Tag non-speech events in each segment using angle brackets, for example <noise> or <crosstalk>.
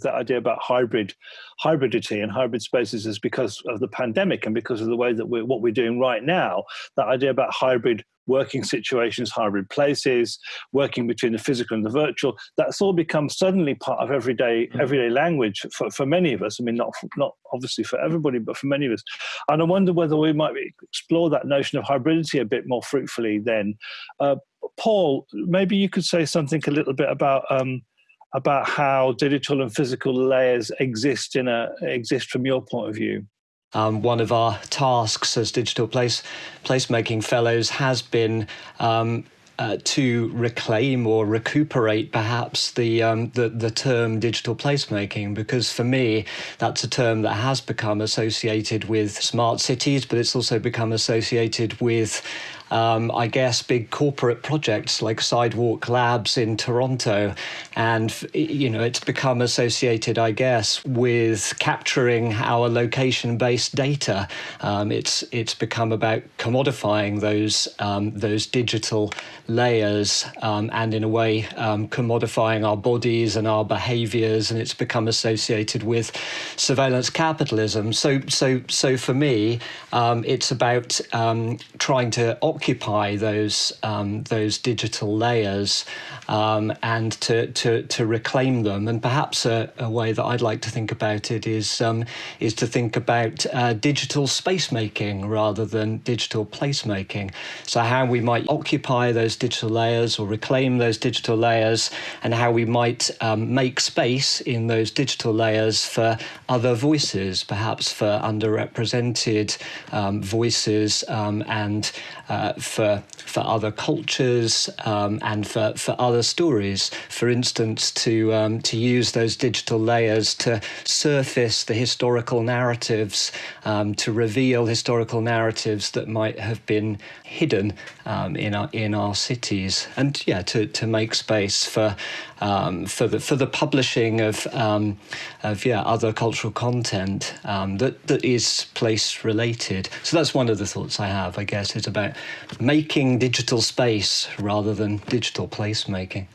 that idea about hybrid hybridity and hybrid spaces is because of the pandemic and because of the way that we're what we're doing right now. That idea about hybrid working situations hybrid places working between the physical and the virtual that's all become suddenly part of everyday mm. everyday language for, for many of us. I mean not not obviously for everybody but for many of us. And i wonder whether we might explore that notion of hybridity a bit more fruitfully then. Uh, paul maybe you could say something a little bit about um, about how digital and physical layers exist in a exist from your point of view. Um, one of our tasks as digital place placemaking fellows has been um, uh, to reclaim or recuperate perhaps the, um, the the term digital placemaking because for me that's a term that has become associated with smart cities but it's also become associated with um, I guess, big corporate projects like Sidewalk Labs in Toronto. And, you know, it's become associated, I guess, with capturing our location based data. Um, it's, it's become about commodifying those, um, those digital layers um, and, in a way, um, commodifying our bodies and our behaviors. And it's become associated with surveillance capitalism. So, so, so for me, um, it's about trying to occupy those um, those digital layers um, and to, to to reclaim them. And perhaps a, a, way that I'd like to think about it is um, is to think about uh, digital space making rather than digital placemaking. So how we might occupy those digital layers or reclaim those digital layers, and how we might um, make space in those digital layers for other voices, perhaps for underrepresented um, voices um, and uh, for for other cultures um, and for, for other stories. For instance, to um, to use those digital layers to surface the historical narratives, um, to reveal historical narratives that might have been hidden um, in our in our cities, and yeah, to, to make space for um, for the for the publishing of um, of yeah other cultural content that that is place related. So that's one of the thoughts I have. I guess is about making digital space rather than digital placemaking.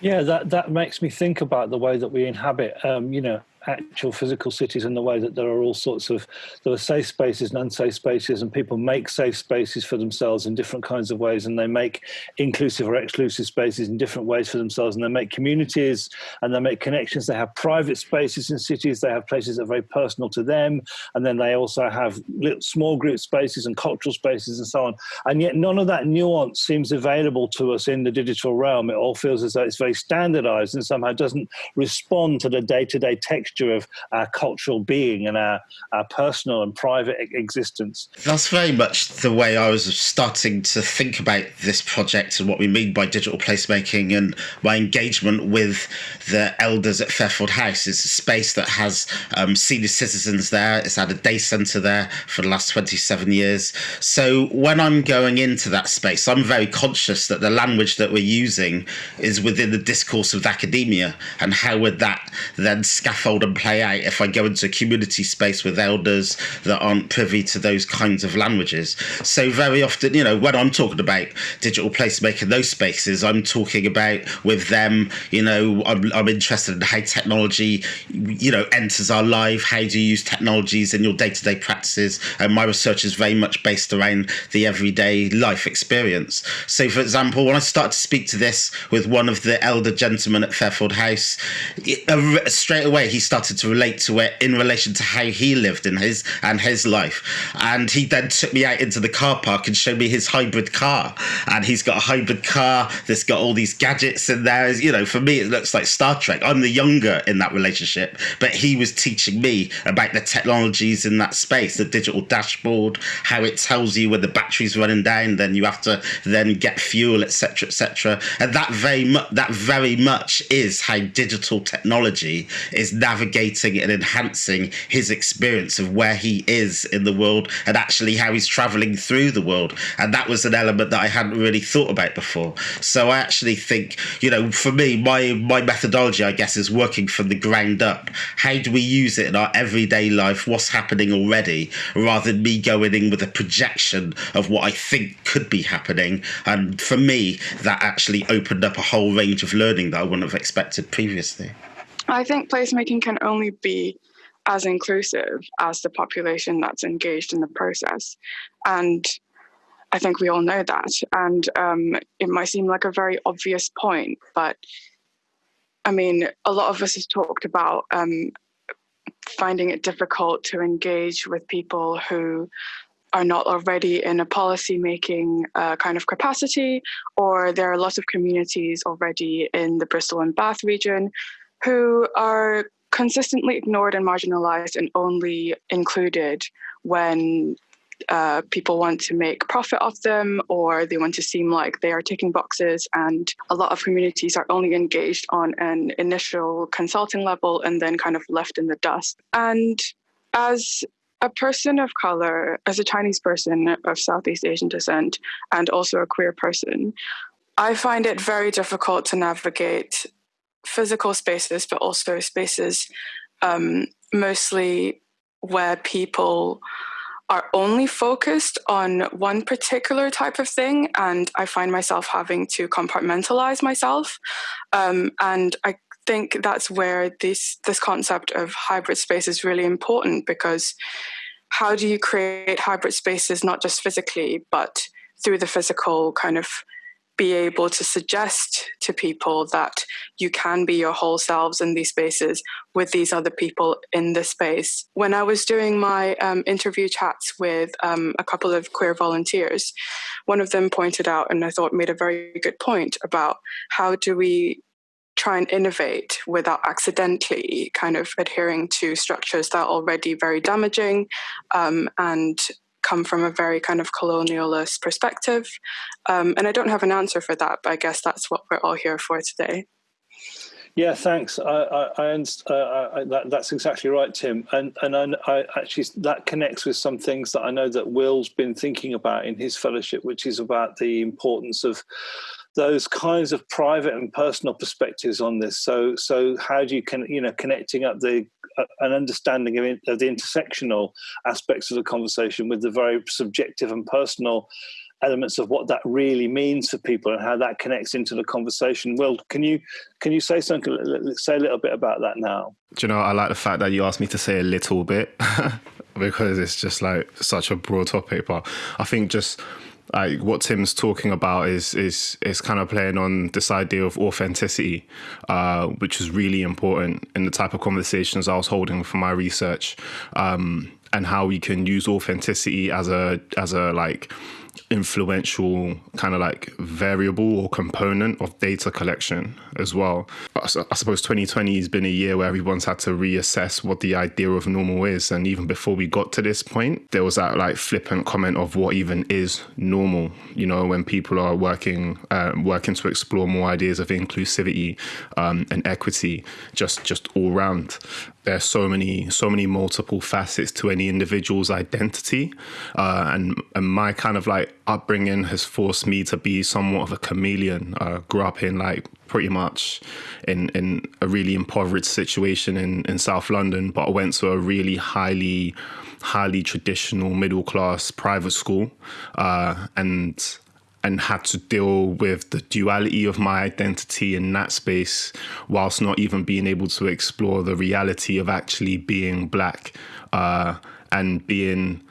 Yeah, that that makes me think about the way that we inhabit. Um, you know, actual physical cities in the way that there are all sorts of there are safe spaces and unsafe spaces and people make safe spaces for themselves in different kinds of ways and they make inclusive or exclusive spaces in different ways for themselves and they make communities and they make connections. They have private spaces in cities they have places that are very personal to them and then they also have little small group spaces and cultural spaces and so on. And yet none of that nuance seems available to us in the digital realm. It all feels as though it's very standardized and somehow doesn't respond to the day-to-day -day texture texture of our cultural being and our, our personal and private existence. That's very much the way I was starting to think about this project and what we mean by digital placemaking and my engagement with the elders at Fairfield House. It's a space that has um, senior citizens there. It's had a day centre there for the last 27 years. So when I'm going into that space, I'm very conscious that the language that we're using is within the discourse of academia and how would that then scaffold and play out if I go into a community space with elders that aren't privy to those kinds of languages. So very often, you know, when I'm talking about digital placemaking those spaces, I'm talking about with them, you know, I'm, I'm interested in how technology, you know, enters our life. How do you use technologies in your day-to-day -day practices? And my research is very much based around the everyday life experience. So for example, when I start to speak to this with one of the elder gentlemen at Fairfield House, uh, straight away he started to relate to it in relation to how he lived in his and his life. And he then took me out into the car park and showed me his hybrid car. And he's got a hybrid car that's got all these gadgets in there. You know, for me, it looks like Star Trek. I'm the younger in that relationship, but he was teaching me about the technologies in that space, the digital dashboard, how it tells you when the battery's running down, then you have to then get fuel, etc., etc. And that very much that very much is how digital technology is navigated navigating and enhancing his experience of where he is in the world and actually how he's traveling through the world. And that was an element that I hadn't really thought about before. So I actually think, you know, for me, my my methodology, I guess, is working from the ground up. How do we use it in our everyday life? What's happening already, rather than me going in with a projection of what I think could be happening. And for me, that actually opened up a whole range of learning that I wouldn't have expected previously. I think placemaking can only be as inclusive as the population that's engaged in the process. And I think we all know that. And um, it might seem like a very obvious point, but I mean, a lot of us have talked about um, finding it difficult to engage with people who are not already in a policy making uh, kind of capacity, or there are lots of communities already in the Bristol and Bath region who are consistently ignored and marginalized and only included when uh, people want to make profit off them or they want to seem like they are ticking boxes. And a lot of communities are only engaged on an initial consulting level and then kind of left in the dust. And as a person of color, as a Chinese person of Southeast Asian descent, and also a queer person, I find it very difficult to navigate physical spaces, but also spaces um, mostly where people are only focused on one particular type of thing. And I find myself having to compartmentalize myself. Um, and I think that's where this, this concept of hybrid space is really important because how do you create hybrid spaces, not just physically, but through the physical kind of be able to suggest to people that you can be your whole selves in these spaces with these other people in the space. When I was doing my um, interview chats with um, a couple of queer volunteers, one of them pointed out, and I thought made a very good point about how do we try and innovate without accidentally kind of adhering to structures that are already very damaging um, and come from a very kind of colonialist perspective. Um, and I don't have an answer for that, but I guess that's what we're all here for today. Yeah, thanks. I, I, I, uh, that, that's exactly right, Tim. And and I, actually that connects with some things that I know that Will's been thinking about in his fellowship, which is about the importance of those kinds of private and personal perspectives on this. So so how do you can you know connecting up the uh, an understanding of, in, of, the intersectional aspects of the conversation with the very subjective and personal elements of what that really means for people and how that connects into the conversation. Will, can you can you say something? Say a little bit about that now. Do you know? I like the fact that you asked me to say a little bit <laughs> because it's just like such a broad topic. But I think just like what Tim's talking about is is is kind of playing on this idea of authenticity, uh, which is really important in the type of conversations I was holding for my research, um, and how we can use authenticity as a as a like influential kind of like variable or component of data collection as well. I suppose 2020 has been a year where everyone's had to reassess what the idea of normal is. And even before we got to this point, there was that like flippant comment of what even is normal, you know, when people are working, uh, working to explore more ideas of inclusivity um, and equity, just, just all round there's so many so many multiple facets to any individual's identity uh, and and my kind of like upbringing has forced me to be somewhat of a chameleon. Uh, grew up in like pretty much in in a really impoverished situation in in South London but I went to a really highly highly traditional middle class private school uh, and and had to deal with the duality of my identity in that space whilst not even being able to explore the reality of actually being black uh, and being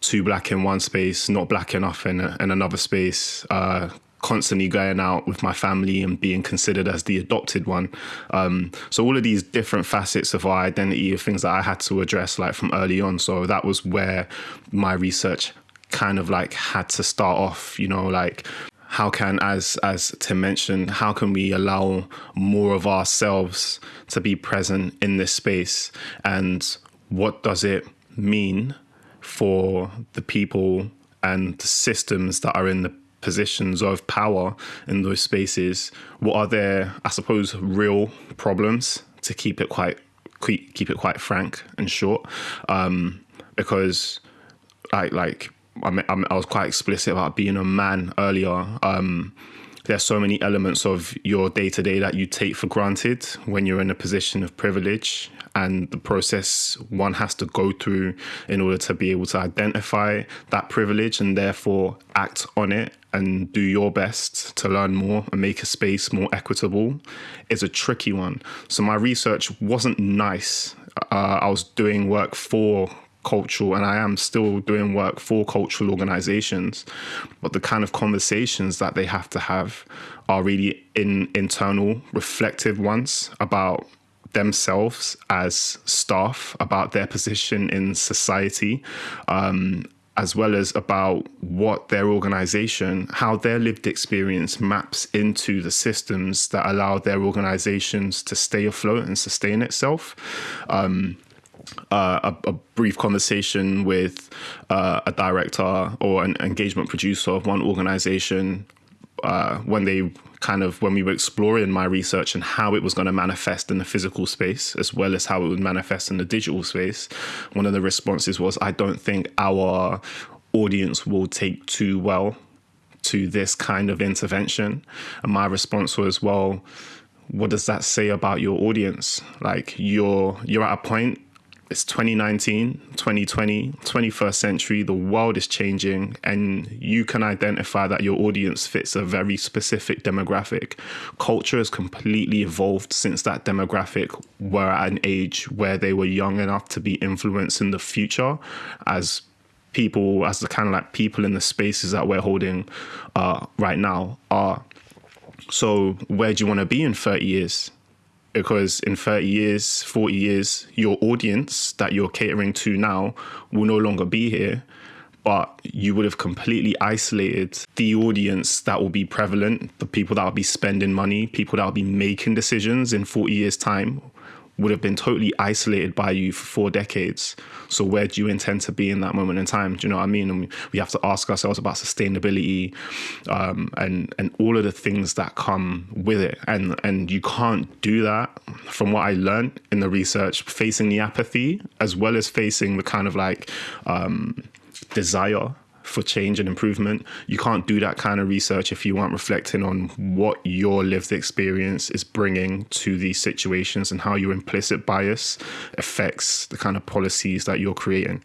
too black in one space, not black enough in, a, in another space, uh, constantly going out with my family and being considered as the adopted one. Um, so all of these different facets of our identity are things that I had to address like from early on. So that was where my research kind of like had to start off, you know, like how can as as Tim mentioned, how can we allow more of ourselves to be present in this space and what does it mean for the people and the systems that are in the positions of power in those spaces what are their i suppose real problems to keep it quite keep it quite frank and short um, because i like I, mean, I was quite explicit about being a man earlier. Um, there's so many elements of your day to day that you take for granted when you're in a position of privilege and the process one has to go through in order to be able to identify that privilege and therefore act on it and do your best to learn more and make a space more equitable is a tricky one. So my research wasn't nice. Uh, I was doing work for cultural and I am still doing work for cultural organizations but the kind of conversations that they have to have are really in internal reflective ones about themselves as staff about their position in society um, as well as about what their organization, how their lived experience maps into the systems that allow their organizations to stay afloat and sustain itself. Um, uh, a, a, brief conversation with uh, a director or an engagement producer of one organization uh, when they kind of when we were exploring my research and how it was going to manifest in the physical space as well as how it would manifest in the digital space one of the responses was i don't think our audience will take too well to this kind of intervention. And my response was well what does that say about your audience? Like you're you're at a point it's 2019, 2020, 21st century, the world is changing, and you can identify that your audience fits a very specific demographic. Culture has completely evolved since that demographic were at an age where they were young enough to be influenced in the future as people, as the kind of like people in the spaces that we're holding uh, right now are. So, where do you want to be in 30 years? Because in 30 years, 40 years, your audience that you're catering to now will no longer be here. But you would have completely isolated the audience that will be prevalent, the people that will be spending money, people that will be making decisions in 40 years' time would have been totally isolated by you for four decades. So where do you intend to be in that moment in time? Do you know what I mean? And we have to ask ourselves about sustainability um, and and all of the things that come with it. And and you can't do that from what I learned in the research, facing the apathy as well as facing the kind of like um, desire for change and improvement. You can't do that kind of research if you aren't reflecting on what your lived experience is bringing to these situations and how your implicit bias affects the kind of policies that you're creating.